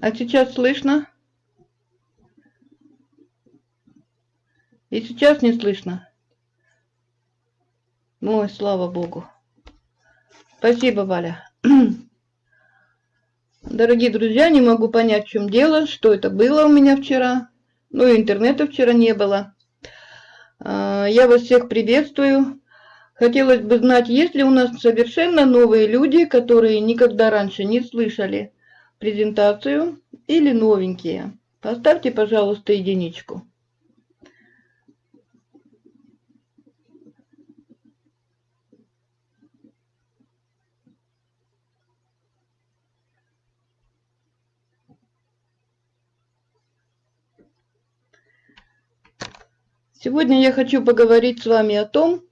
А сейчас слышно? И сейчас не слышно. Ой, слава богу. Спасибо, Валя. Дорогие друзья, не могу понять, в чем дело, что это было у меня вчера. Ну, и интернета вчера не было. А, я вас всех приветствую. Хотелось бы знать, есть ли у нас совершенно новые люди, которые никогда раньше не слышали презентацию, или новенькие. Поставьте, пожалуйста, единичку. Сегодня я хочу поговорить с вами о том,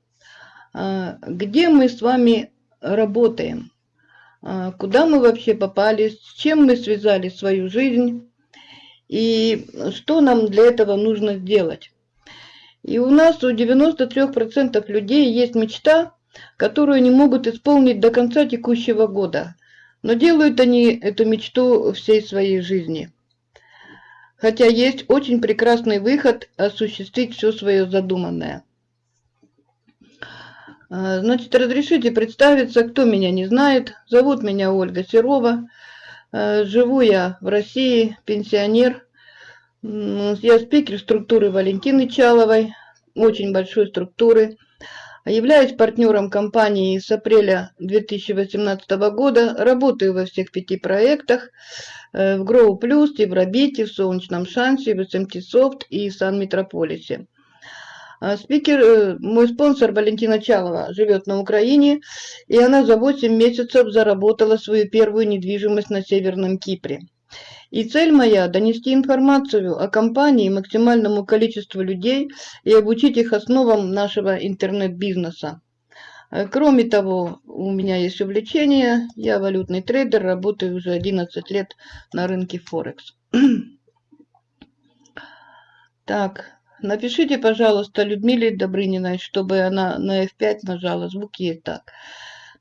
а, где мы с вами работаем, куда мы вообще попали, с чем мы связали свою жизнь и что нам для этого нужно сделать. И у нас у 93% людей есть мечта, которую не могут исполнить до конца текущего года, но делают они эту мечту всей своей жизни – хотя есть очень прекрасный выход осуществить все свое задуманное. А, значит, разрешите представиться, кто меня не знает. Зовут меня Ольга Серова. А, живу я в России, пенсионер. Я спикер структуры Валентины Чаловой, очень большой структуры. Являюсь партнером компании с апреля 2018 года. Работаю во всех пяти проектах. Э, в Grow Plus, Евробите, в Солнечном Шансе, в SMT Soft и Сан-Метрополисе. А спикер, э, мой спонсор Валентина Чалова живет на Украине, и она за 8 месяцев заработала свою первую недвижимость на Северном Кипре. И цель моя – донести информацию о компании максимальному количеству людей и обучить их основам нашего интернет-бизнеса. Э, кроме того, у меня есть увлечение, я валютный трейдер, работаю уже 11 лет на рынке Форекс. Так, напишите, пожалуйста, Людмиле Добрыниной, чтобы она на F5 нажала, звук есть так.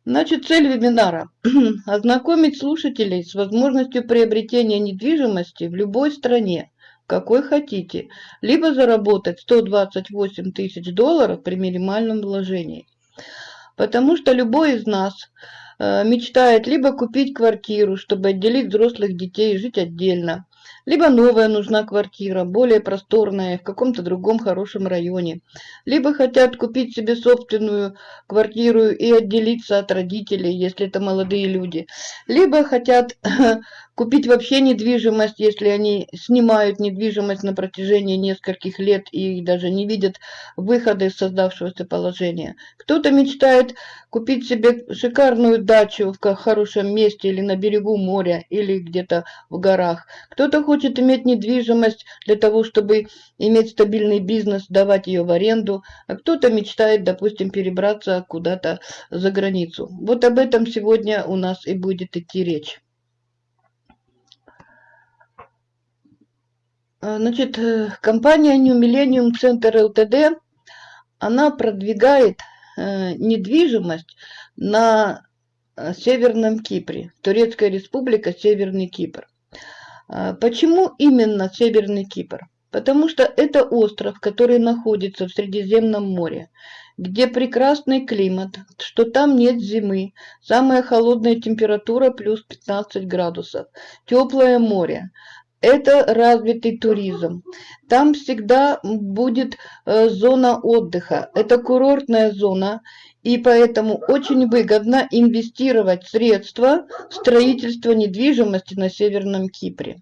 Значит, цель вебинара – ознакомить слушателей с возможностью приобретения недвижимости в любой стране, какой хотите, либо заработать 128 тысяч долларов при минимальном вложении. Потому что любой из нас э, мечтает либо купить квартиру, чтобы отделить взрослых детей и жить отдельно, либо новая нужна квартира, более просторная, в каком-то другом хорошем районе. Либо хотят купить себе собственную квартиру и отделиться от родителей, если это молодые люди. Либо хотят купить вообще недвижимость, если они снимают недвижимость на протяжении нескольких лет и даже не видят выхода из создавшегося положения. Кто-то мечтает купить себе шикарную дачу в хорошем месте или на берегу моря, или где-то в горах. Кто-то хочет иметь недвижимость для того, чтобы иметь стабильный бизнес, давать ее в аренду, а кто-то мечтает, допустим, перебраться куда-то за границу. Вот об этом сегодня у нас и будет идти речь. Э, значит, э, компания New Millennium Center Ltd, она продвигает э, недвижимость на Северном Кипре, Турецкая республика, Северный Кипр. Почему именно Северный Кипр? Потому что это остров, который находится в Средиземном море, где прекрасный климат, что там нет зимы, самая холодная температура плюс 15 градусов, теплое море, это развитый туризм. Там всегда будет э, зона отдыха. Это курортная зона, и поэтому очень выгодно инвестировать средства в строительство недвижимости на Северном Кипре.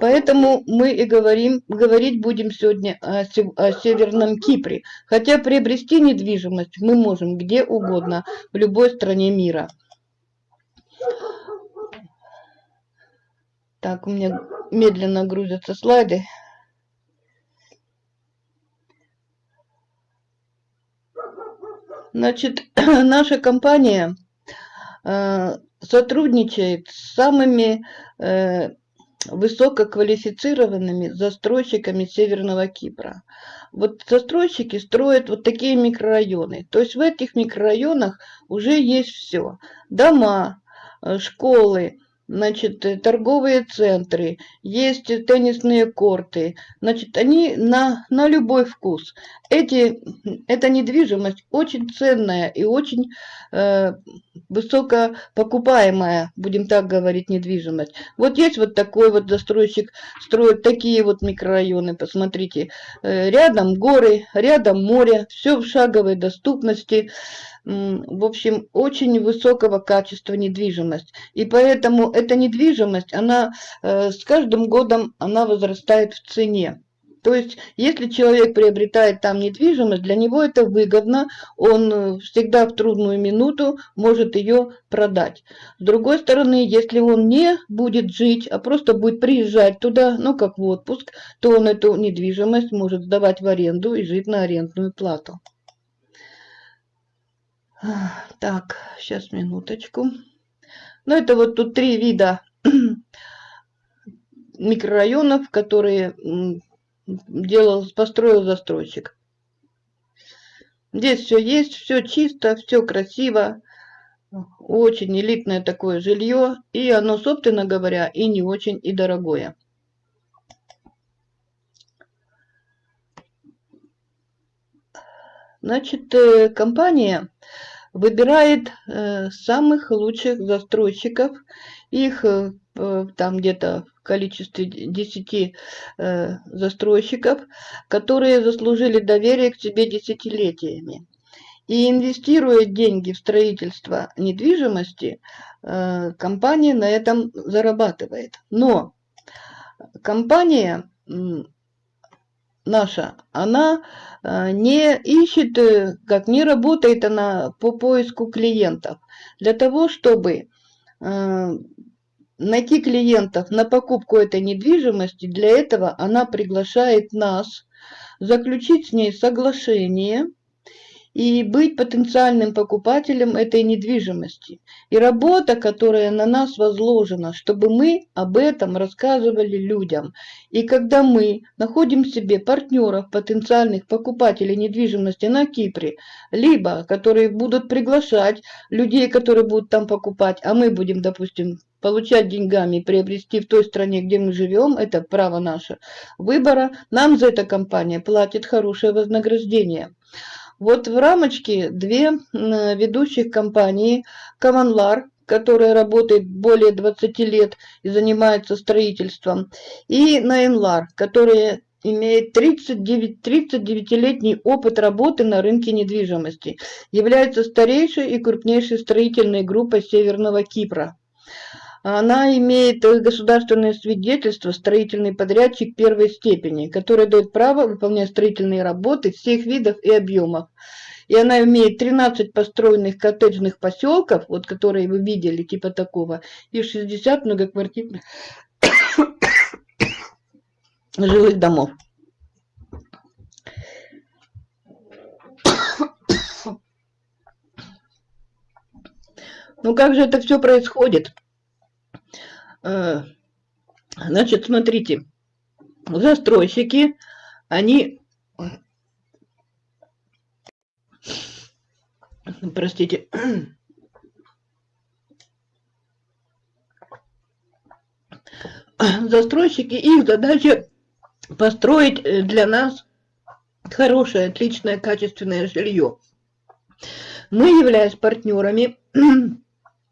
Поэтому мы и говорим, говорить будем сегодня о, Северном Кипре. Хотя приобрести недвижимость мы можем где угодно, в любой стране мира. Так, у меня медленно грузятся слайды. Значит, наша компания э, сотрудничает с самыми э, высококвалифицированными застройщиками Северного Кипра. Вот застройщики строят вот такие микрорайоны. То есть в этих микрорайонах уже есть все. Дома, э, школы, значит, э, торговые центры, есть теннисные корты. Значит, они на, на любой вкус. Эти, эта недвижимость очень ценная и очень э, высокопокупаемая, будем так говорить, недвижимость. Вот есть вот такой вот застройщик, строит такие вот микрорайоны, посмотрите. Э, рядом горы, рядом море, все в шаговой доступности в общем, очень высокого качества недвижимость. И поэтому эта недвижимость, она э, с каждым годом она возрастает в цене. То есть, если человек приобретает там недвижимость, для него это выгодно, он э, всегда в трудную минуту может ее продать. С другой стороны, если он не будет жить, а просто будет приезжать туда, ну как в отпуск, то он эту недвижимость может сдавать в аренду и жить на арендную плату. Так, сейчас минуточку. Ну, это вот тут три вида микрорайонов, которые делал, построил застройщик. Здесь все есть, все чисто, все красиво. Очень элитное такое жилье. И оно, собственно говоря, и не очень и дорогое. Значит, э, компания выбирает э, самых лучших застройщиков. Их э, там где-то в количестве 10 застройщиков, которые заслужили доверие к себе десятилетиями. И инвестируя деньги в строительство недвижимости, компания на этом зарабатывает. Но компания наша, она э, не ищет, э, как не работает она по поиску клиентов. Для того, чтобы э, найти клиентов на покупку этой недвижимости, для этого она приглашает нас заключить с ней соглашение – и быть потенциальным покупателем этой недвижимости. И работа, которая на нас возложена, чтобы мы об этом рассказывали людям. И когда мы находим себе партнеров, потенциальных покупателей недвижимости на Кипре, либо которые будут приглашать людей, которые будут там покупать, а мы будем, допустим, получать деньгами приобрести в той стране, где мы живем, это право наше выбора, нам за это компания платит хорошее вознаграждение. Вот в рамочке две ведущих компании Каманлар, которая работает более 20 лет и занимается строительством, и Найнлар, которая имеет 39-летний опыт работы на рынке недвижимости, является старейшей и крупнейшей строительной группой Северного Кипра. Она имеет государственное свидетельство строительный подрядчик первой степени, которое дает право выполнять строительные работы всех видов и объемов. И она имеет 13 построенных коттеджных поселков, вот которые вы видели, типа такого, и 60 многоквартирных жилых домов. Ну как же это все происходит? Э, значит, смотрите, застройщики, они, простите, застройщики, их задача построить для нас хорошее, отличное, качественное жилье. Мы, являясь партнерами,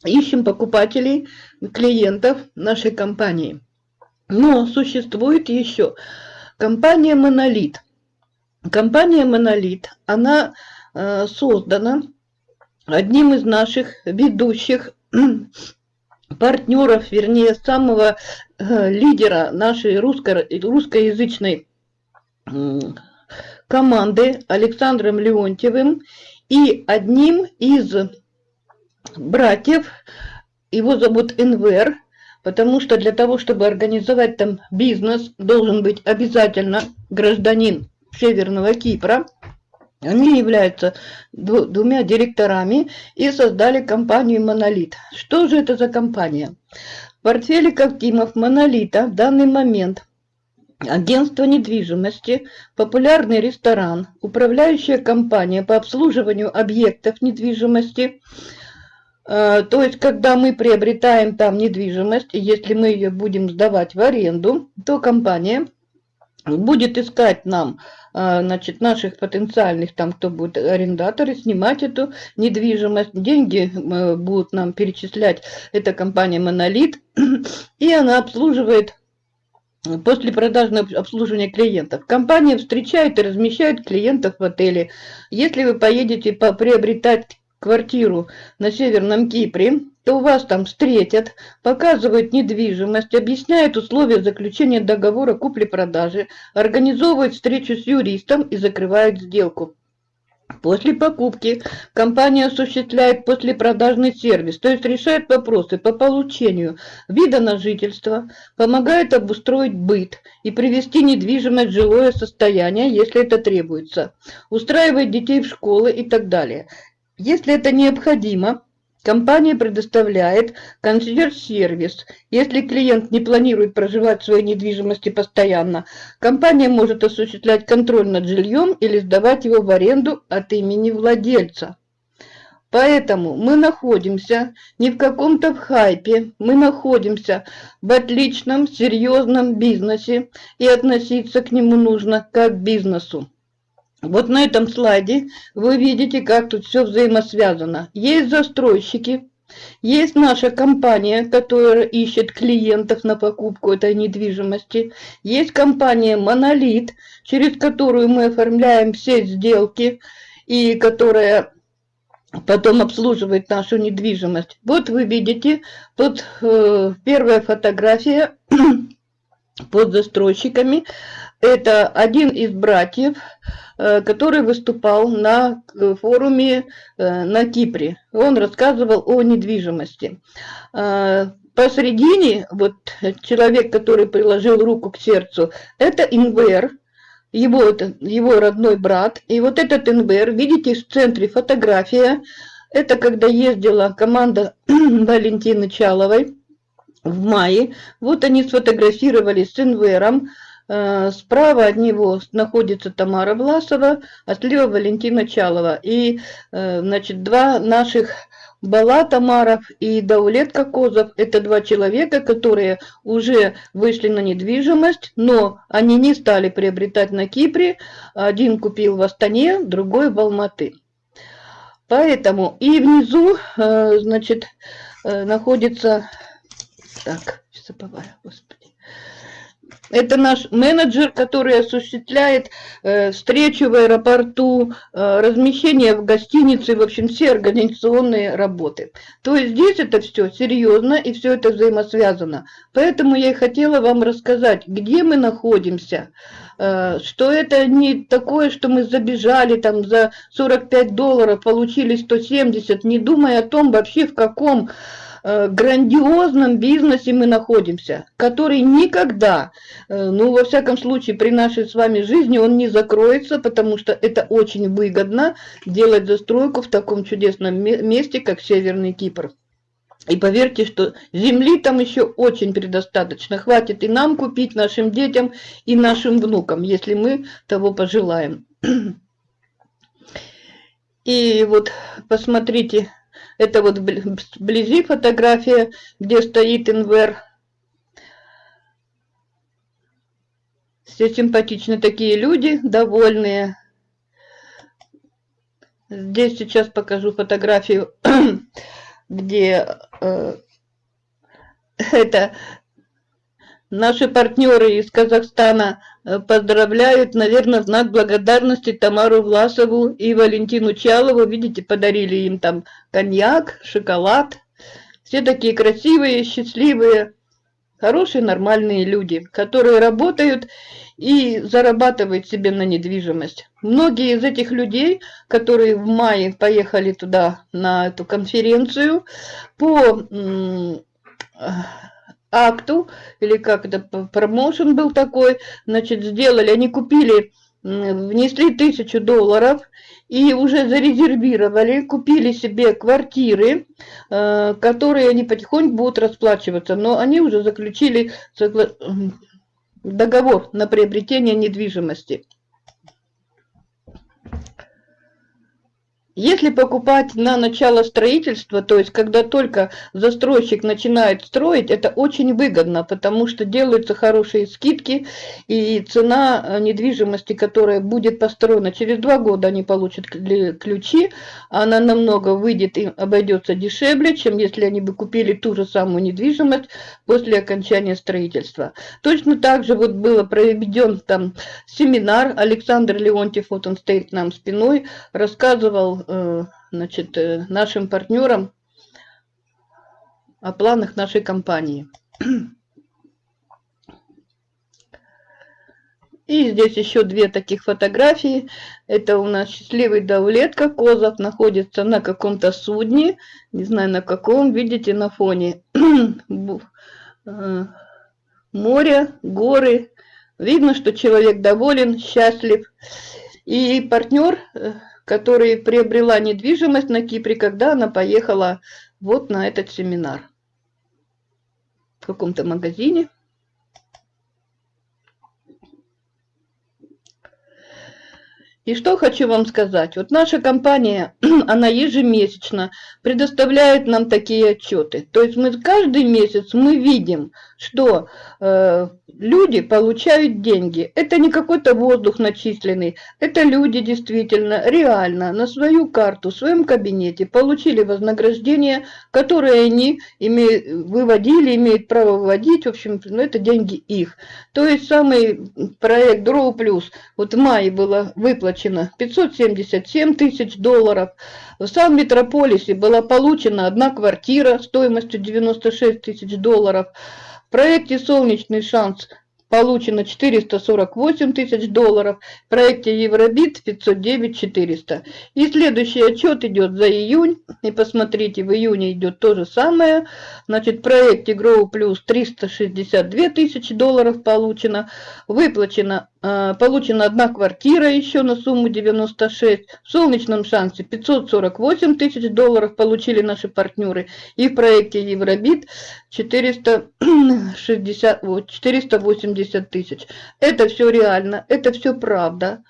ищем покупателей, клиентов нашей компании. Но существует еще компания «Монолит». Компания «Монолит», она э, создана одним из наших ведущих партнеров, вернее, самого э, лидера нашей русско русскоязычной э, команды Александром Леонтьевым и одним из братьев, его зовут Энвер, потому что для того, чтобы организовать там бизнес, должен быть обязательно гражданин Северного Кипра. Они являются двумя директорами и создали компанию «Монолит». Что же это за компания? В портфеле Ковтимов «Монолита» в данный момент агентство недвижимости, популярный ресторан, управляющая компания по обслуживанию объектов недвижимости – то есть, когда мы приобретаем там недвижимость, если мы ее будем сдавать в аренду, то компания будет искать нам, э, значит, наших потенциальных, там, кто будет арендаторы, снимать эту недвижимость. Деньги э, будут нам перечислять эта компания «Монолит», и она обслуживает После продажного обслуживания клиентов. Компания встречает и размещает клиентов в отеле. Если вы поедете приобретать квартиру на Северном Кипре, то вас там встретят, показывают недвижимость, объясняют условия заключения договора купли-продажи, организовывают встречу с юристом и закрывают сделку. После покупки компания осуществляет послепродажный сервис, то есть решает вопросы по получению вида на жительство, помогает обустроить быт и привести недвижимость в жилое состояние, если это требуется, устраивает детей в школы и так далее. Если это необходимо, компания предоставляет консьерж-сервис. Если клиент не планирует проживать в своей недвижимости постоянно, компания может осуществлять контроль над жильем или сдавать его в аренду от имени владельца. Поэтому мы находимся не в каком-то хайпе, мы находимся в отличном, серьезном бизнесе, и относиться к нему нужно как к бизнесу. Вот на этом слайде вы видите, как тут все взаимосвязано. Есть застройщики, есть наша компания, которая ищет клиентов на покупку этой недвижимости. Есть компания «Монолит», через которую мы оформляем все сделки и которая потом обслуживает нашу недвижимость. Вот вы видите, тут э, первая фотография под застройщиками. Это один из братьев, э, который выступал на э, форуме э, на Кипре. Он рассказывал о недвижимости. Посредине, вот человек, который приложил руку к сердцу, это Инвер, его, его родной брат. И вот этот Инвер, видите, в центре фотография, это когда ездила команда Валентины Чаловой в мае. Вот они сфотографировались с Инвером. Э, справа от него находится Тамара Власова, а слева Валентина Чалова. И, э, значит, два наших Бала Тамаров и Даулет Кокозов – это два человека, которые уже вышли на недвижимость, но они не стали приобретать на Кипре. Один купил в Астане, другой в Алматы. Поэтому и внизу, э, значит, находится так, забываю, господи. Это наш менеджер, который осуществляет э, встречу в аэропорту, э, размещение в гостинице, в общем, все организационные работы. То есть здесь это все серьезно и все это взаимосвязано. Поэтому я и хотела вам рассказать, где мы находимся, э, что это не такое, что мы забежали там за 45 долларов, получили 170, не думая о том вообще в каком грандиозном бизнесе мы находимся, который никогда, э, ну, во всяком случае, при нашей с вами жизни он не закроется, потому что это очень выгодно делать застройку в таком чудесном месте, как Северный Кипр. И поверьте, что земли там еще очень предостаточно. Хватит и нам купить, нашим детям, и нашим внукам, если мы того пожелаем. И вот посмотрите, это вот вблизи фотография, где стоит инвер. Все симпатичные такие люди, довольные. Здесь сейчас покажу фотографию, где э, это Наши партнеры из Казахстана э, поздравляют, наверное, в знак благодарности Тамару Власову и Валентину Чалову. Видите, подарили им там коньяк, шоколад. Все такие красивые, счастливые, хорошие, нормальные люди, которые работают и зарабатывают себе на недвижимость. Многие из этих людей, которые в мае поехали туда на эту конференцию, по акту, или как это, промоушен был такой, значит, сделали, они купили, внесли тысячу долларов и уже зарезервировали, купили себе квартиры, э, которые они потихоньку будут расплачиваться, но они уже заключили договор на приобретение недвижимости. Если покупать на начало строительства, то есть когда только застройщик начинает строить, это очень выгодно, потому что делаются хорошие скидки, и цена э, недвижимости, которая будет построена через два года, они получат ключи, она намного выйдет и обойдется дешевле, чем если они бы купили ту же самую недвижимость после окончания строительства. Точно так же вот было проведен там семинар, Александр Леонтьев, вот он стоит нам спиной, рассказывал значит, э, нашим партнерам о планах нашей компании. И здесь еще две таких фотографии. Это у нас счастливый Давлетка. Козов находится на каком-то судне. Не знаю на каком. Видите на фоне э, море, горы. Видно, что человек доволен, счастлив. И партнер который приобрела недвижимость на Кипре, когда она поехала вот на этот семинар в каком-то магазине. И что хочу вам сказать. Вот наша компания, она ежемесячно предоставляет нам такие отчеты. То есть мы каждый месяц мы видим, что э, люди получают деньги. Это не какой-то воздух начисленный. Это люди действительно, реально, на свою карту, в своем кабинете получили вознаграждение, которое они имеют, выводили, имеют право выводить. В общем, ну, это деньги их. То есть самый проект Grow Plus, вот в мае было выплачено 577 тысяч долларов. В самом метрополисе была получена одна квартира стоимостью 96 тысяч долларов проекте «Солнечный шанс» получено 448 тысяч долларов, в проекте Евробит 509 400. И следующий отчет идет за июнь, и посмотрите, в июне идет то же самое. Значит, в проекте Grow Plus 362 тысячи долларов получено, выплачено а, получена одна квартира еще на сумму 96. В солнечном шансе 548 тысяч долларов получили наши партнеры. И в проекте Евробит 460, 480 тысяч. Это все реально, это все правда.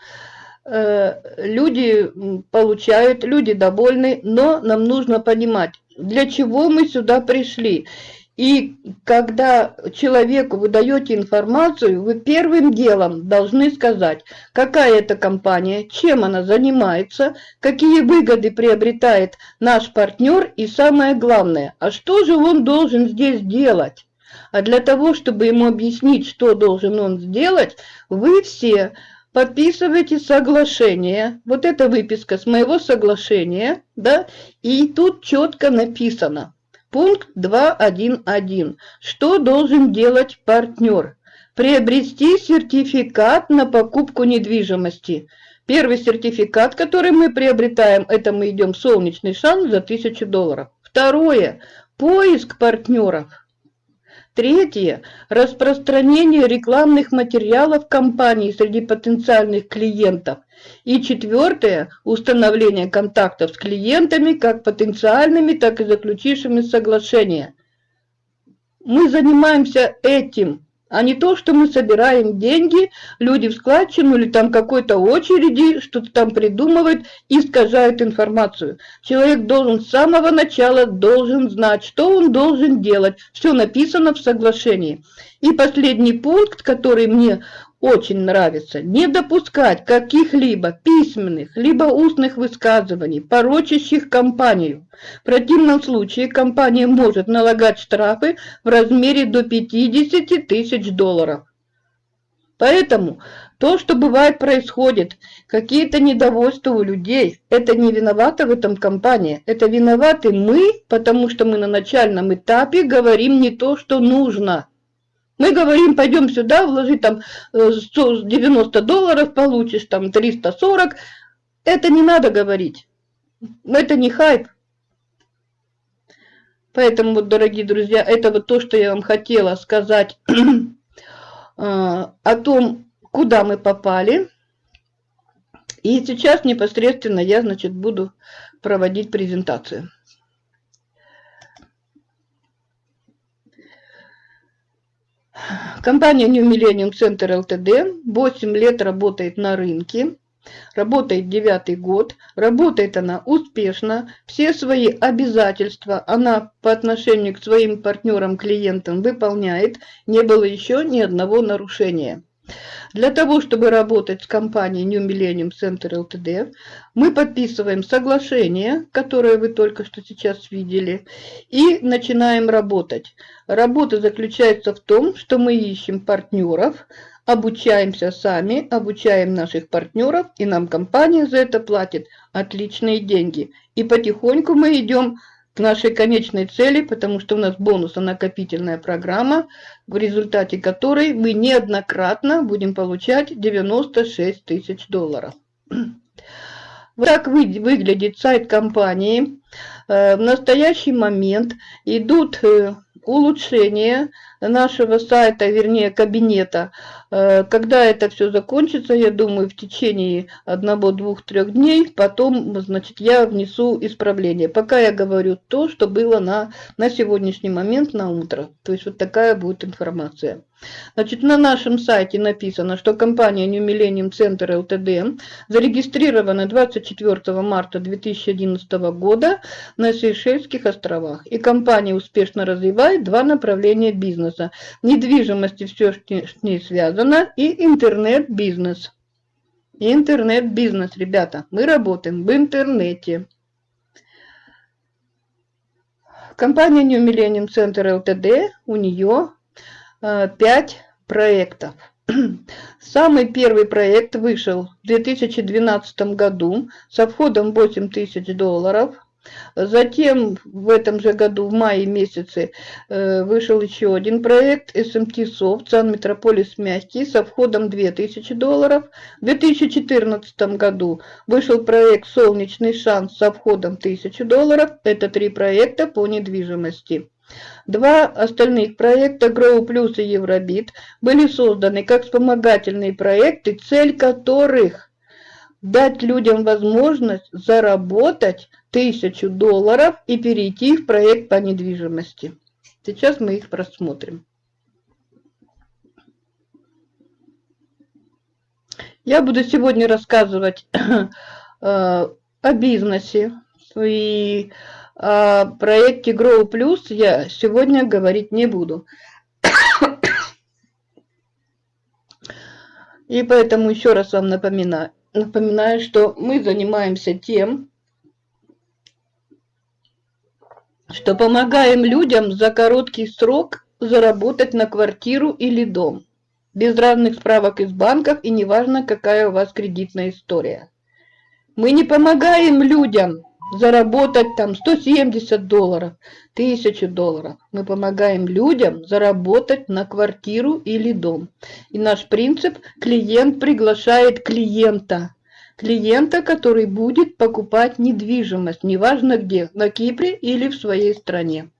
Э, люди получают, люди довольны, но нам нужно понимать, для чего мы сюда пришли. И когда человеку вы даете информацию, вы первым делом должны сказать, какая это компания, чем она занимается, какие выгоды приобретает наш партнер и самое главное, а что же он должен здесь делать. А для того, чтобы ему объяснить, что должен он сделать, вы все подписываете соглашение. Вот эта выписка с моего соглашения, да, и тут четко написано – Пункт 2.1.1. Что должен делать партнер? Приобрести сертификат на покупку недвижимости. Первый сертификат, который мы приобретаем, это мы идем в солнечный шанс за 1000 долларов. Второе. Поиск партнеров. Третье. Распространение рекламных материалов компании среди потенциальных клиентов. И четвертое. Установление контактов с клиентами, как потенциальными, так и заключившими соглашения. Мы занимаемся этим а не то, что мы собираем деньги, люди в складчину или там какой-то очереди, что-то там придумывают искажают информацию. Человек должен с самого начала должен знать, что он должен делать. Все написано в соглашении. И последний пункт, который мне очень нравится, не допускать каких-либо письменных, либо устных высказываний, порочащих компанию. В противном случае компания может налагать штрафы в размере до 50 тысяч долларов. Поэтому то, что бывает происходит, какие-то недовольства у людей, это не виновата в этом компания, это виноваты мы, потому что мы на начальном этапе говорим не то, что нужно. Мы говорим, пойдем сюда, вложи там 90 э, долларов, получишь там 340. Это не надо говорить. Это не хайп. Поэтому, вот, дорогие друзья, это вот то, что я вам хотела сказать э, о том, куда мы попали. И сейчас непосредственно я, значит, буду проводить презентацию. Компания New Millennium Center LTD 8 лет работает на рынке. Работает девятый год, работает она успешно, все свои обязательства она по отношению к своим партнерам-клиентам выполняет, не было еще ни одного нарушения. Для того, чтобы работать с компанией New Millennium Center Ltd, мы подписываем соглашение, которое вы только что сейчас видели, и начинаем работать. Работа заключается в том, что мы ищем партнеров, обучаемся сами, обучаем наших партнеров, и нам компания за это платит отличные деньги. И потихоньку мы идем к нашей конечной цели, потому что у нас бонусо-накопительная программа, в результате которой мы неоднократно будем получать 96 тысяч долларов. Вот так выглядит сайт компании. Э, в настоящий момент идут э, улучшения нашего сайта, вернее кабинета. Э, когда это все закончится, я думаю, в течение одного, двух, трех дней, потом, значит, я внесу исправление. Пока я говорю то, что было на, на сегодняшний момент, на утро. То есть вот такая будет информация. Значит, на нашем сайте написано, что компания New Millennium Center Ltd зарегистрирована 24 марта 2011 года на Сейшельских островах. И компания успешно развивает два направления бизнеса. Недвижимость и все, что с ней связано, и интернет-бизнес. Интернет-бизнес, ребята. Мы работаем в интернете. Компания New Millennium Center Ltd, у нее 5 э, проектов. Самый первый проект вышел в 2012 году со входом 8 тысяч долларов. Затем в этом же году, в мае месяце, э, вышел еще один проект SMT Soft Сан Метрополис Мягкий со входом 2000 долларов. В 2014 году вышел проект Солнечный шанс со входом 1000 долларов. Это три проекта по недвижимости. Два остальных проекта Grow Plus и Евробит были созданы как вспомогательные проекты, цель которых дать людям возможность заработать тысячу долларов и перейти в проект по недвижимости. Сейчас мы их просмотрим. Я буду сегодня рассказывать э, о бизнесе и о проекте Grow Plus я сегодня говорить не буду. И поэтому еще раз вам напоминаю, напоминаю, что мы занимаемся тем, что помогаем людям за короткий срок заработать на квартиру или дом, без разных справок из банков и неважно, какая у вас кредитная история. Мы не помогаем людям заработать там 170 долларов, 1000 долларов. Мы помогаем людям заработать на квартиру или дом. И наш принцип – клиент приглашает клиента. Клиента, который будет покупать недвижимость, неважно где, на Кипре или в своей стране.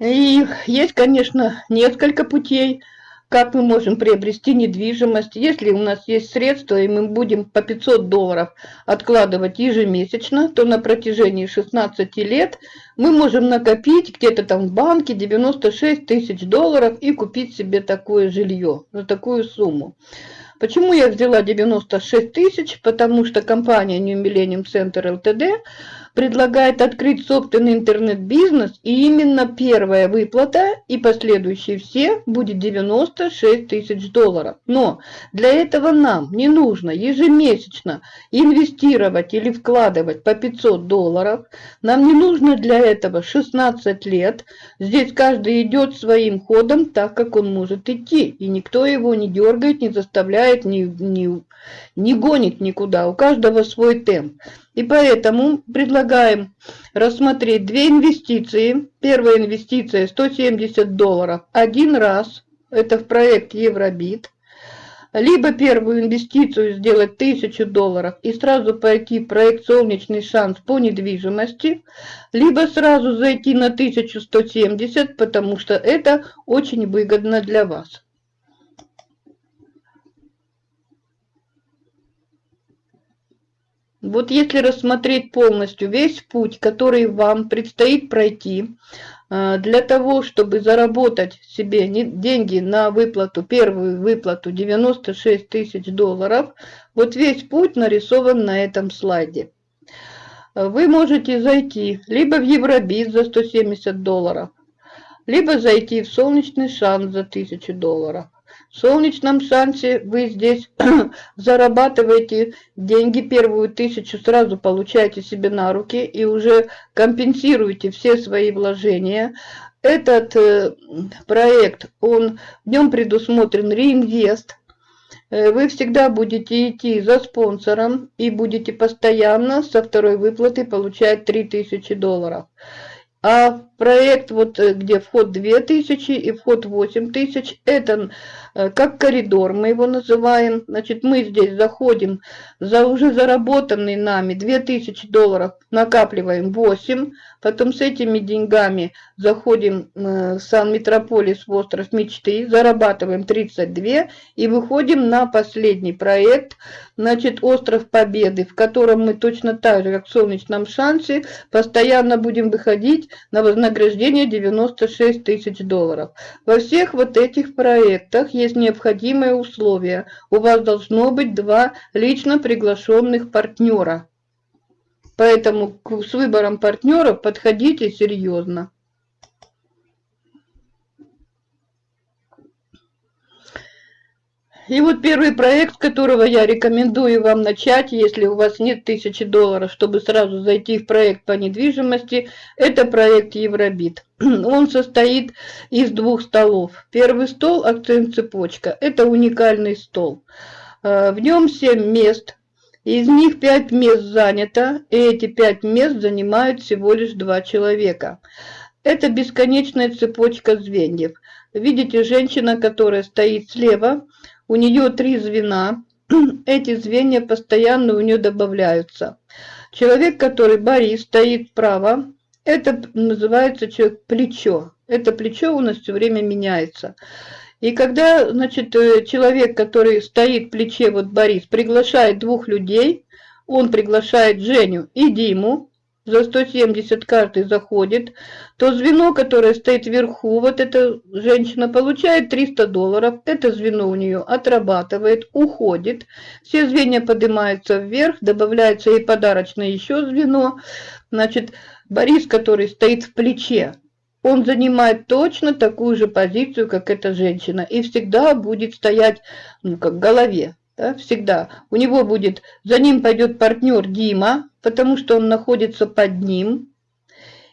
И есть, конечно, несколько путей – как мы можем приобрести недвижимость, если у нас есть средства, и мы будем по 500 долларов откладывать ежемесячно, то на протяжении 16 лет мы можем накопить где-то там в банке 96 тысяч долларов и купить себе такое жилье за такую сумму. Почему я взяла 96 тысяч? Потому что компания New Millennium Center Ltd предлагает открыть собственный интернет-бизнес, и именно первая выплата и последующие все будет 96 тысяч долларов. Но для этого нам не нужно ежемесячно инвестировать или вкладывать по 500 долларов. Нам не нужно для этого 16 лет. Здесь каждый идет своим ходом так, как он может идти. И никто его не дергает, не заставляет, не, не, не гонит никуда. У каждого свой темп. И поэтому предлагаем рассмотреть две инвестиции. Первая инвестиция 170 долларов один раз. Это в проект Евробит. Либо первую инвестицию сделать 1000 долларов и сразу пойти в проект «Солнечный шанс» по недвижимости, либо сразу зайти на 1170, потому что это очень выгодно для вас. Вот если рассмотреть полностью весь путь, который вам предстоит пройти, э, для того, чтобы заработать себе деньги на выплату, первую выплату 96 тысяч долларов, вот весь путь нарисован на этом слайде. Вы можете зайти либо в Евробиз за 170 долларов, либо зайти в Солнечный шанс за 1000 долларов. Солнечном шансе вы здесь зарабатываете деньги, первую тысячу сразу получаете себе на руки и уже компенсируете все свои вложения. Этот э, проект, он, в нем предусмотрен реинвест. Э, вы всегда будете идти за спонсором и будете постоянно со второй выплаты получать 3000 долларов. А проект, вот э, где вход 2000 и вход 8000, это как коридор, мы его называем. Значит, мы здесь заходим за уже заработанные нами 2000 долларов, накапливаем 8, потом с этими деньгами заходим э, в Сан-Метрополис, в остров мечты, зарабатываем 32 и выходим на последний проект, значит, остров Победы, в котором мы точно так же, как в Солнечном шансе, постоянно будем выходить на вознаграждение 96 тысяч долларов. Во всех вот этих проектах есть необходимые условия. У вас должно быть два лично приглашенных партнера. Поэтому с выбором партнеров подходите серьезно. И вот первый проект, которого я рекомендую вам начать, если у вас нет тысячи долларов, чтобы сразу зайти в проект по недвижимости, это проект Евробит. Он состоит из двух столов. Первый стол – акцент цепочка. Это уникальный стол. Э, в нем 7 мест. Из них 5 мест занято, и эти 5 мест занимают всего лишь 2 человека. Это бесконечная цепочка звеньев. Видите, женщина, которая стоит слева – у нее три звена, эти звенья постоянно у нее добавляются. Человек, который Борис, стоит справа, это называется человек плечо. Это плечо у нас все время меняется. И когда, значит, э, человек, который стоит в плече, вот Борис, приглашает двух людей, он приглашает Женю и Диму, за 170 каждый заходит, то звено, которое стоит вверху, вот эта женщина получает 300 долларов, это звено у нее отрабатывает, уходит, все звенья поднимаются вверх, добавляется и подарочное еще звено, значит, Борис, который стоит в плече, он занимает точно такую же позицию, как эта женщина, и всегда будет стоять, ну, как в голове да, всегда. У него будет, за ним пойдет партнер Дима, потому что он находится под ним.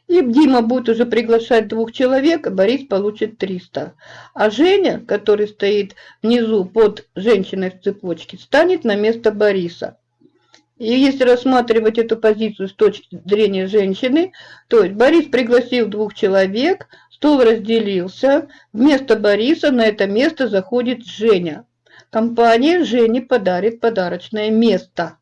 И Дима будет уже приглашать двух человек, а Борис получит 300. А Женя, который стоит внизу под женщиной в цепочке, станет на место Бориса. И если рассматривать эту позицию с точки зрения женщины, то есть Борис пригласил двух человек, стол разделился, вместо Бориса на это место заходит Женя. Компания Жене подарит подарочное место.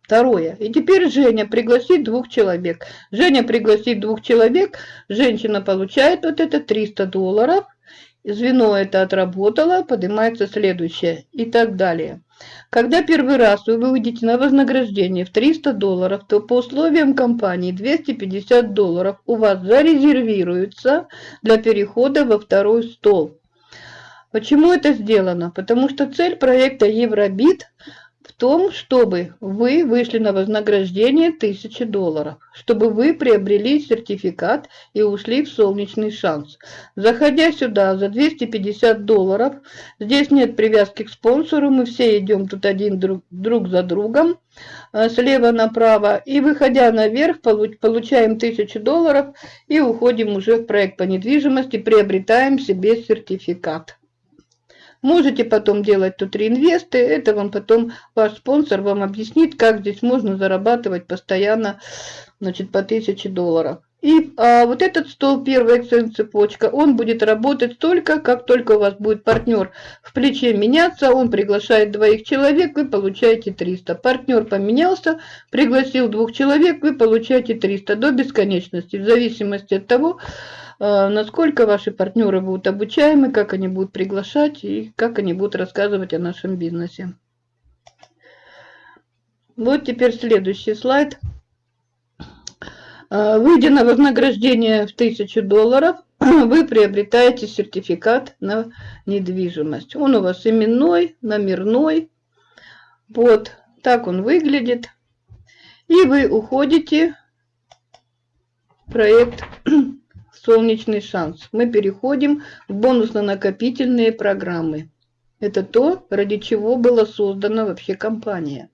Второе. И теперь Женя пригласит двух человек. Женя пригласит двух человек, женщина получает вот это 300 долларов, звено это отработало, поднимается следующее и так далее. Когда первый раз вы выйдете на вознаграждение в 300 долларов, то по условиям компании 250 долларов у вас зарезервируются для перехода во второй стол. Почему это сделано? Потому что цель проекта Евробит том, чтобы вы вышли на вознаграждение 1000 долларов, чтобы вы приобрели сертификат и ушли в солнечный шанс. Заходя сюда за 250 долларов, здесь нет привязки к спонсору, мы все идем тут один друг, друг за другом, э, слева направо, и выходя наверх, получаем 1000 долларов и уходим уже в проект по недвижимости, приобретаем себе сертификат. Можете потом делать тут реинвесты, это вам потом ваш спонсор вам объяснит, как здесь можно зарабатывать постоянно значит, по 1000 долларов. И а, вот этот стол, первая цепочка, он будет работать только, как только у вас будет партнер в плече меняться, он приглашает двоих человек, вы получаете 300. Партнер поменялся, пригласил двух человек, вы получаете 300 до бесконечности, в зависимости от того, насколько ваши партнеры будут обучаемы, как они будут приглашать и как они будут рассказывать о нашем бизнесе. Вот теперь следующий слайд. А, выйдя на вознаграждение в 1000 долларов, вы приобретаете сертификат на недвижимость. Он у вас именной, номерной. Вот так он выглядит. И вы уходите в проект «Солнечный шанс». Мы переходим в бонусно-накопительные программы. Это то, ради чего была создана вообще компания.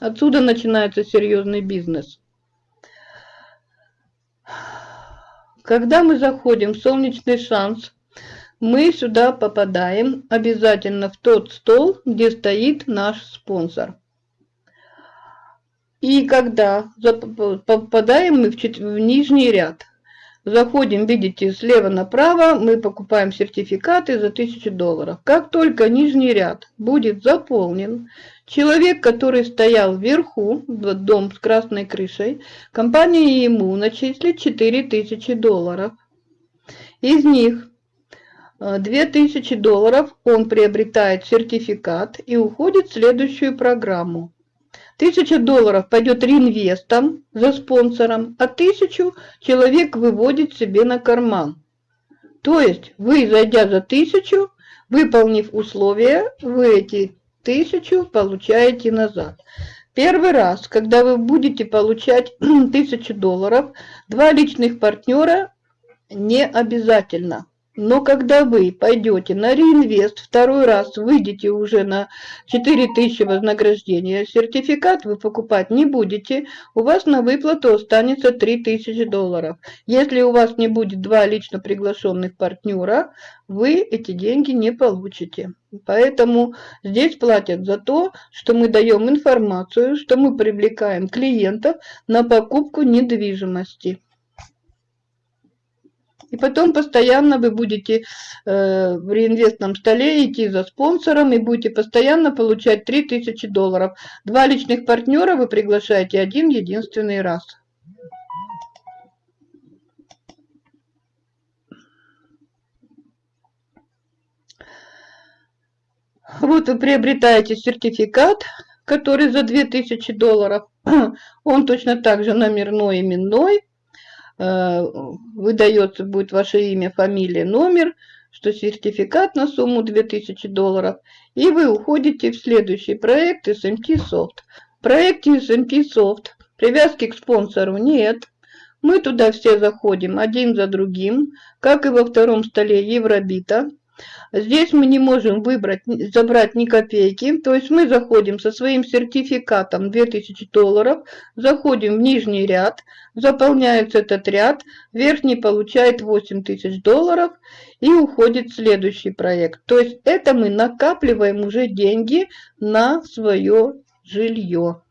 Отсюда начинается серьезный бизнес. Когда мы заходим в солнечный шанс, мы сюда попадаем обязательно в тот стол, где стоит наш спонсор. И когда попадаем мы в, в нижний ряд, заходим, видите, слева направо, мы покупаем сертификаты за 1000 долларов. Как только нижний ряд будет заполнен, человек, который стоял вверху, дом с красной крышей, компания ему начислит 4000 долларов. Из них 2000 долларов он приобретает сертификат и уходит в следующую программу. Тысяча долларов пойдет реинвестом за спонсором, а тысячу человек выводит себе на карман. То есть вы, зайдя за тысячу, выполнив условия, вы эти тысячу получаете назад. Первый раз, когда вы будете получать тысячу долларов, два личных партнера не обязательно. Но когда вы пойдете на реинвест, второй раз выйдете уже на 4000 вознаграждения, сертификат вы покупать не будете, у вас на выплату останется 3000 долларов. Если у вас не будет два лично приглашенных партнера, вы эти деньги не получите. Поэтому здесь платят за то, что мы даем информацию, что мы привлекаем клиентов на покупку недвижимости. И потом постоянно вы будете э, в реинвестном столе идти за спонсором и будете постоянно получать 3000 долларов. Два личных партнера вы приглашаете один единственный раз. Вот вы приобретаете сертификат, который за 2000 долларов. Он точно так же номерной именной. Э, выдается будет ваше имя, фамилия, номер, что сертификат на сумму 2000 долларов, и вы уходите в следующий проект SMT Soft. В проекте SMT Soft привязки к спонсору нет. Мы туда все заходим один за другим, как и во втором столе Евробита. Здесь мы не можем выбрать, забрать ни копейки, то есть мы заходим со своим сертификатом 2000 долларов, заходим в нижний ряд, заполняется этот ряд, верхний получает 8000 долларов и уходит следующий проект. То есть это мы накапливаем уже деньги на свое жилье.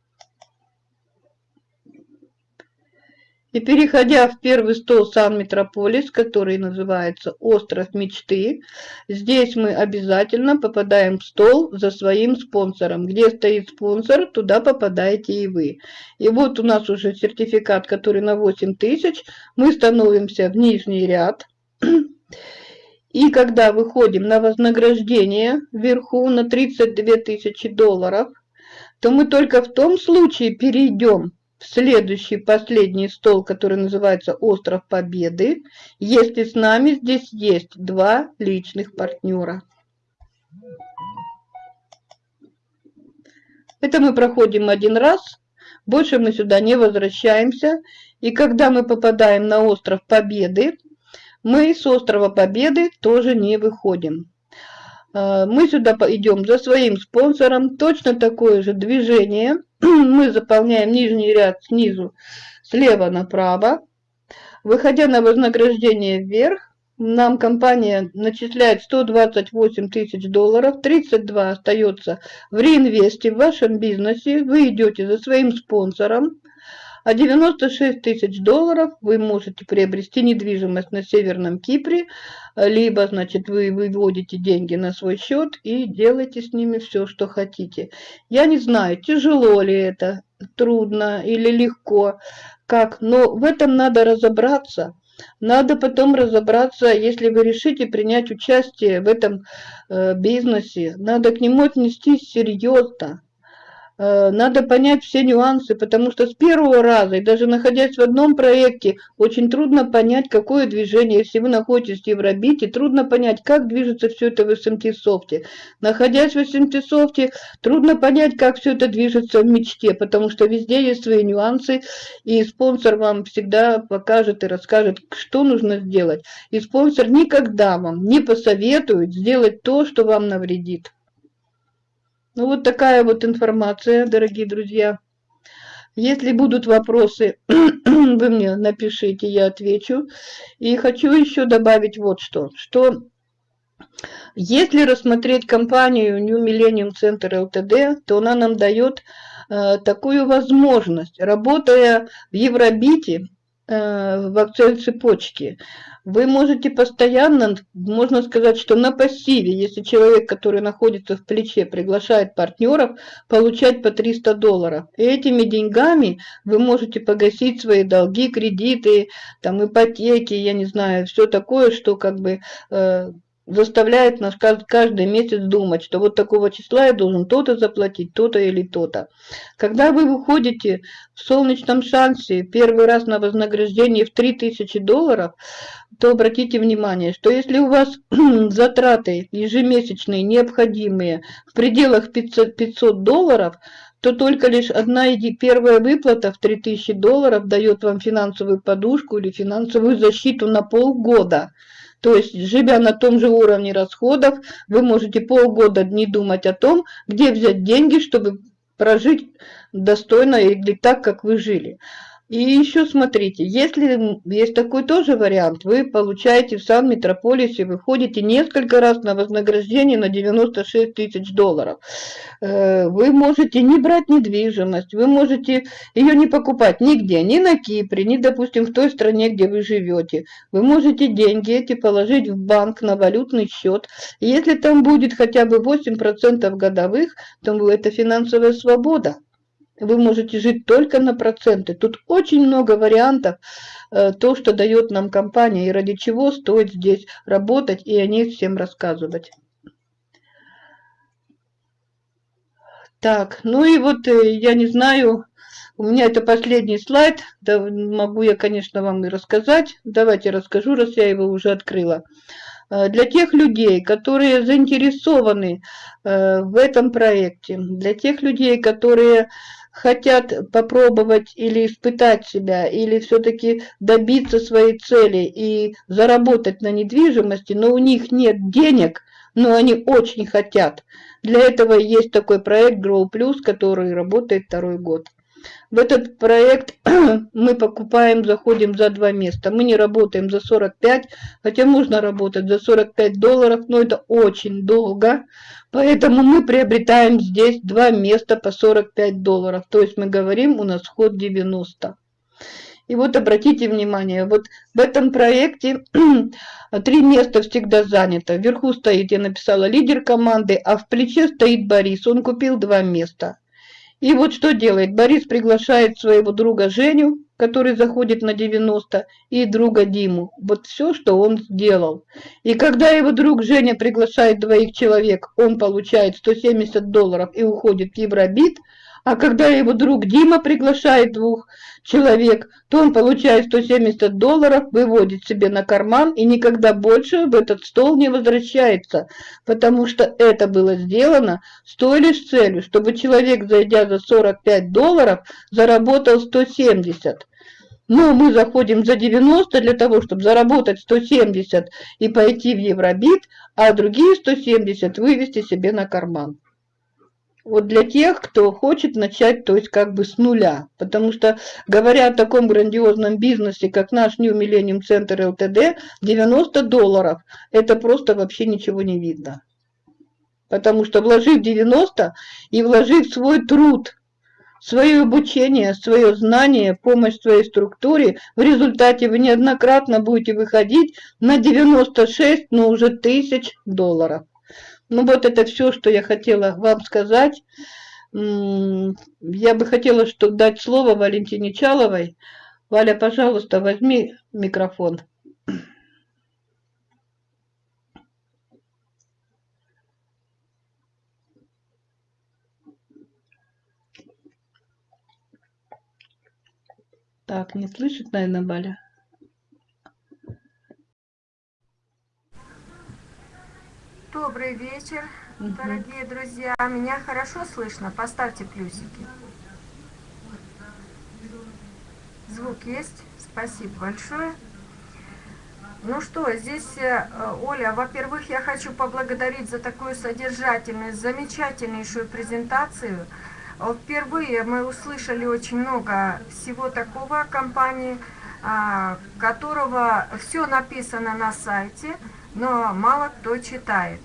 И переходя в первый стол Сан-Метрополис, который называется «Остров мечты», здесь мы обязательно попадаем в стол за своим спонсором. Где стоит спонсор, туда попадаете и вы. И вот у нас уже сертификат, который на 8 тысяч. Мы становимся в нижний ряд. И когда выходим на вознаграждение вверху на 32 тысячи долларов, то мы только в том случае перейдем следующий, последний стол, который называется «Остров Победы», если с нами здесь есть два личных партнера. Это мы проходим один раз, больше мы сюда не возвращаемся. И когда мы попадаем на Остров Победы, мы с Острова Победы тоже не выходим. А, мы сюда идем за своим спонсором, точно такое же движение. Мы заполняем нижний ряд снизу слева направо. Выходя на вознаграждение вверх, нам компания начисляет 128 тысяч долларов, 32 остается в реинвесте в вашем бизнесе, вы идете за своим спонсором, а 96 тысяч долларов вы можете приобрести недвижимость на Северном Кипре, либо, значит, вы выводите деньги на свой счет и делаете с ними все, что хотите. Я не знаю, тяжело ли это, трудно или легко, как, но в этом надо разобраться. Надо потом разобраться, если вы решите принять участие в этом э, бизнесе, надо к нему отнестись серьезно. Э, надо понять все нюансы, потому что с первого раза, и даже находясь в одном проекте, очень трудно понять, какое движение, если вы находитесь в Евробите, трудно понять, как движется все это в SMT софте. Находясь в SMT софте, трудно понять, как все это движется в мечте, потому что везде есть свои нюансы, и спонсор вам всегда покажет и расскажет, что нужно сделать. И спонсор никогда вам не посоветует сделать то, что вам навредит. Ну вот такая вот информация, дорогие друзья. Если будут вопросы, вы мне напишите, я отвечу. И хочу еще добавить вот что, что если рассмотреть компанию New Millennium Center Ltd, то она нам дает э, такую возможность, работая в Евробите, в акцент цепочки, вы можете постоянно, можно сказать, что на пассиве, если человек, который находится в плече, приглашает партнеров, получать по 300 долларов. И этими деньгами вы можете погасить свои долги, кредиты, там ипотеки, я не знаю, все такое, что как бы э, заставляет нас каждый месяц думать, что вот такого числа я должен то-то заплатить, то-то или то-то. Когда вы выходите в солнечном шансе первый раз на вознаграждение в 3000 долларов, то обратите внимание, что если у вас затраты ежемесячные необходимые в пределах 500, 500 долларов, то только лишь одна первая выплата в 3000 долларов дает вам финансовую подушку или финансовую защиту на полгода – то есть, живя на том же уровне расходов, вы можете полгода не думать о том, где взять деньги, чтобы прожить достойно или так, как вы жили. И еще смотрите, если есть такой тоже вариант, вы получаете в Сан-Метрополисе, вы ходите несколько раз на вознаграждение на 96 тысяч долларов. Э, вы можете не брать недвижимость, вы можете ее не покупать нигде, ни на Кипре, ни, допустим, в той стране, где вы живете. Вы можете деньги эти положить в банк на валютный счет. Если там будет хотя бы 8% годовых, то это финансовая свобода вы можете жить только на проценты. Тут очень много вариантов, э, то, что дает нам компания, и ради чего стоит здесь работать, и о ней всем рассказывать. Так, ну и вот э, я не знаю, у меня это последний слайд, да, могу я, конечно, вам и рассказать. Давайте расскажу, раз я его уже открыла. Э, для тех людей, которые заинтересованы в этом проекте, для тех людей, которые хотят попробовать или испытать себя, или все-таки добиться своей цели и заработать на недвижимости, но у них нет денег, но они очень хотят. Для этого есть такой проект Grow Plus, который работает второй год. В этот проект мы покупаем, заходим за два места. Мы не работаем за 45, хотя можно работать за 45 долларов, но это очень долго. Поэтому мы приобретаем здесь два места по 45 долларов. То есть мы говорим, у нас вход 90. И вот обратите внимание, вот в этом проекте три места всегда занято. Вверху стоит, я написала, лидер команды, а в плече стоит Борис. Он купил два места. И вот что делает? Борис приглашает своего друга Женю, который заходит на 90, и друга Диму. Вот все, что он сделал. И когда его друг Женя приглашает двоих человек, он получает 170 долларов и уходит в Евробит – а когда его друг Дима приглашает двух человек, то он получает 170 долларов, выводит себе на карман и никогда больше в этот стол не возвращается, потому что это было сделано с той лишь целью, чтобы человек, зайдя за 45 долларов, заработал 170. Но мы заходим за 90 для того, чтобы заработать 170 и пойти в Евробит, а другие 170 вывести себе на карман вот для тех, кто хочет начать, то есть как бы с нуля. Потому что, говоря о таком грандиозном бизнесе, как наш New Millennium Center LTD, 90 долларов, это просто вообще ничего не видно. Потому что вложив 90 и вложив свой труд, свое обучение, свое знание, помощь своей структуре, в результате вы неоднократно будете выходить на 96, но уже тысяч долларов. Ну вот это все, что я хотела вам сказать. Я бы хотела чтобы дать слово Валентине Чаловой. Валя, пожалуйста, возьми микрофон. Так, не слышит, наверное, Валя? Добрый вечер, дорогие друзья. Меня хорошо слышно? Поставьте плюсики. Звук есть? Спасибо большое. Ну что, здесь, э, Оля, во-первых, я хочу поблагодарить за такую содержательную, замечательнейшую презентацию. Впервые мы услышали очень много всего такого о компании, а, которого все написано на сайте, но мало кто читает.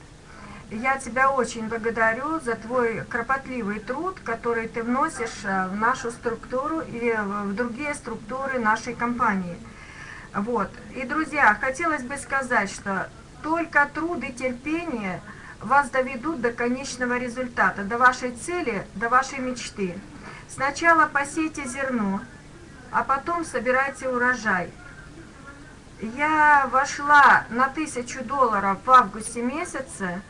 Я тебя очень благодарю за твой кропотливый труд, который ты вносишь э, в нашу структуру и в другие структуры нашей компании. Вот. И, друзья, хотелось бы сказать, что только труд и терпение вас доведут до конечного результата, до вашей цели, до вашей мечты. Сначала посейте зерно, а потом собирайте урожай. Я вошла на тысячу долларов в августе месяце,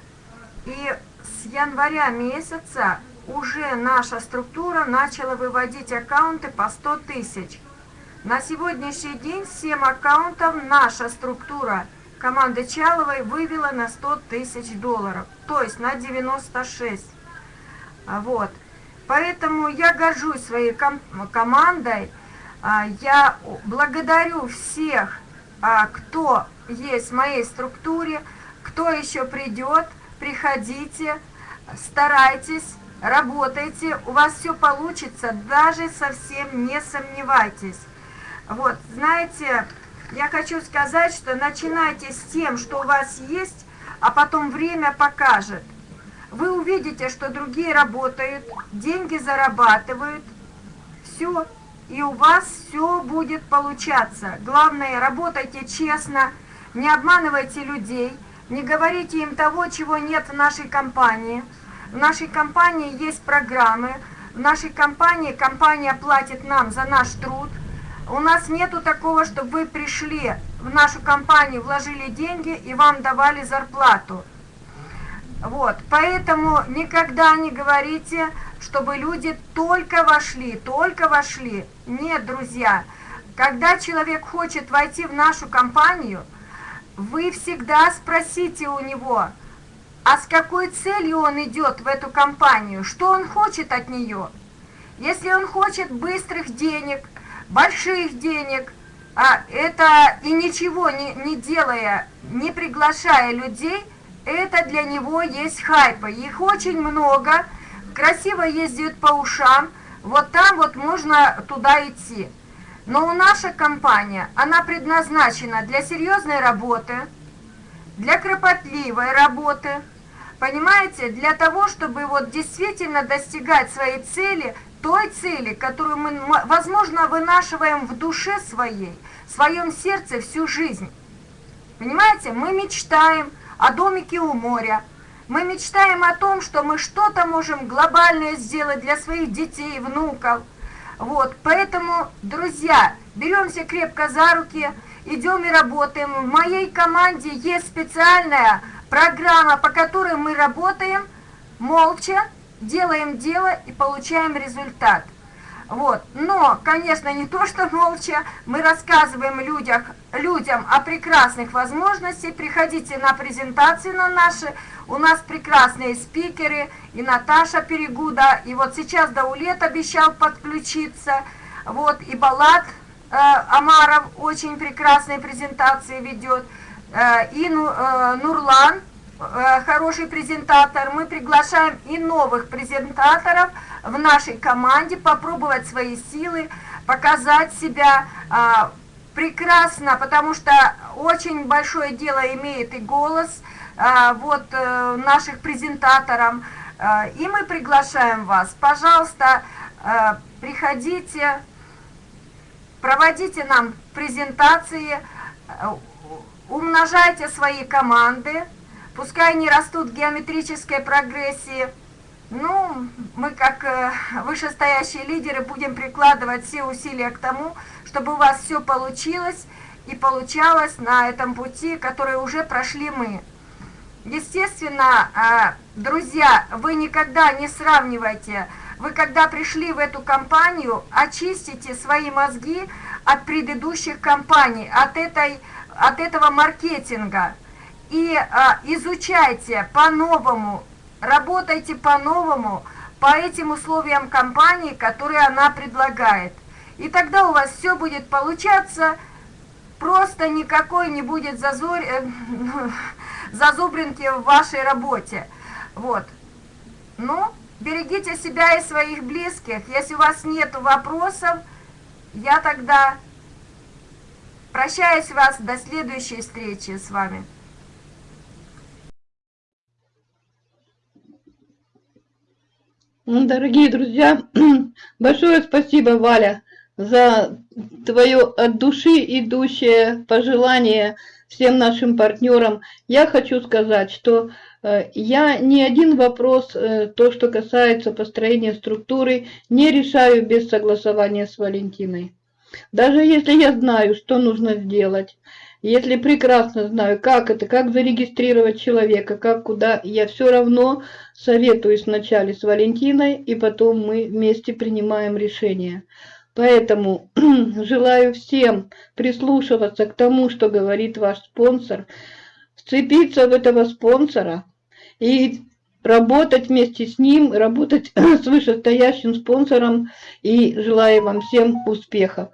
и с января месяца уже наша структура начала выводить аккаунты по 100 тысяч. На сегодняшний день 7 аккаунтов наша структура команды Чаловой вывела на 100 тысяч долларов, то есть на 96. Вот. Поэтому я горжусь своей ком командой. А, я благодарю всех, а, кто есть в моей структуре, кто еще придет, приходите, старайтесь, работайте, у вас все получится, даже совсем не сомневайтесь. Вот, знаете, я хочу сказать, что начинайте с тем, что у вас есть, а потом время покажет. Вы увидите, что другие работают, деньги зарабатывают, все, и у вас все будет получаться. Главное, работайте честно, не обманывайте людей, не говорите им того, чего нет в нашей компании. В нашей компании есть программы, в нашей компании компания платит нам за наш труд – у нас нету такого, чтобы вы пришли в нашу компанию, вложили деньги и вам давали зарплату. Вот, поэтому никогда не говорите, чтобы люди только вошли, только вошли. Нет, друзья, когда человек хочет войти в нашу компанию, вы всегда спросите у него, а с какой целью он идет в эту компанию, что он хочет от нее. Если он хочет быстрых денег, больших денег, а это и ничего не, не делая, не приглашая людей, это для него есть хайпа. Их очень много, красиво ездят по ушам, вот там вот можно туда идти. Но у наша компания, она предназначена для серьезной работы, для кропотливой работы, понимаете, для того, чтобы вот действительно достигать своей цели той цели, которую мы, возможно, вынашиваем в душе своей, в своем сердце всю жизнь. Понимаете, мы мечтаем о домике у моря, мы мечтаем о том, что мы что-то можем глобальное сделать для своих детей, внуков. Вот, поэтому, друзья, беремся крепко за руки, идем и работаем. В моей команде есть специальная программа, по которой мы работаем молча, делаем дело и получаем результат. Вот. Но, конечно, не то, что молча, мы рассказываем людях, людям о прекрасных возможностях. Приходите на презентации на наши. У нас прекрасные спикеры, и Наташа Перегуда, и вот сейчас Даулет обещал подключиться. Вот, и Балат э, Амаров очень прекрасные презентации ведет, э, и э, Нурлан хороший презентатор, мы приглашаем и новых презентаторов в нашей команде попробовать свои силы, показать себя а, прекрасно, потому что очень большое дело имеет и голос а, вот наших презентаторов. И мы приглашаем вас, пожалуйста, приходите, проводите нам презентации, умножайте свои команды, Пускай они растут в геометрической прогрессии, ну, мы как э, вышестоящие лидеры будем прикладывать все усилия к тому, чтобы у вас все получилось и получалось на этом пути, который уже прошли мы. Естественно, э, друзья, вы никогда не сравнивайте, вы когда пришли в эту компанию, очистите свои мозги, от предыдущих компаний, от, этой, от этого маркетинга. И а, изучайте по-новому, работайте по-новому, по этим условиям компании, которые она предлагает. И тогда у вас все будет получаться, просто никакой не будет зазор... э, зазубринки в вашей работе. Вот. Ну, берегите себя и своих близких. Если у вас нет вопросов, я тогда прощаюсь вас до следующей встречи с вами. Дорогие друзья, большое спасибо, Валя, за твое от души идущее пожелание всем нашим партнерам. Я хочу сказать, что э, я ни один вопрос, э, то, что касается построения структуры, не решаю без согласования с Валентиной. Даже если я знаю, что нужно сделать, если прекрасно знаю, как это, как зарегистрировать человека, как куда, я все равно советуюсь вначале с Валентиной, и потом мы вместе принимаем решение. Поэтому желаю всем прислушиваться к тому, что говорит ваш спонсор, вцепиться в этого спонсора и работать вместе с ним, работать с вышестоящим спонсором, и желаю вам всем успехов.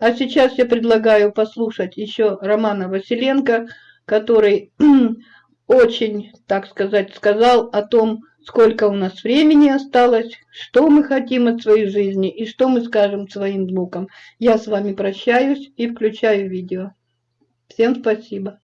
А сейчас я предлагаю послушать еще Романа Василенко, который очень, так сказать, сказал о том, сколько у нас времени осталось, что мы хотим от своей жизни и что мы скажем своим внукам. Я с вами прощаюсь и включаю видео. Всем спасибо.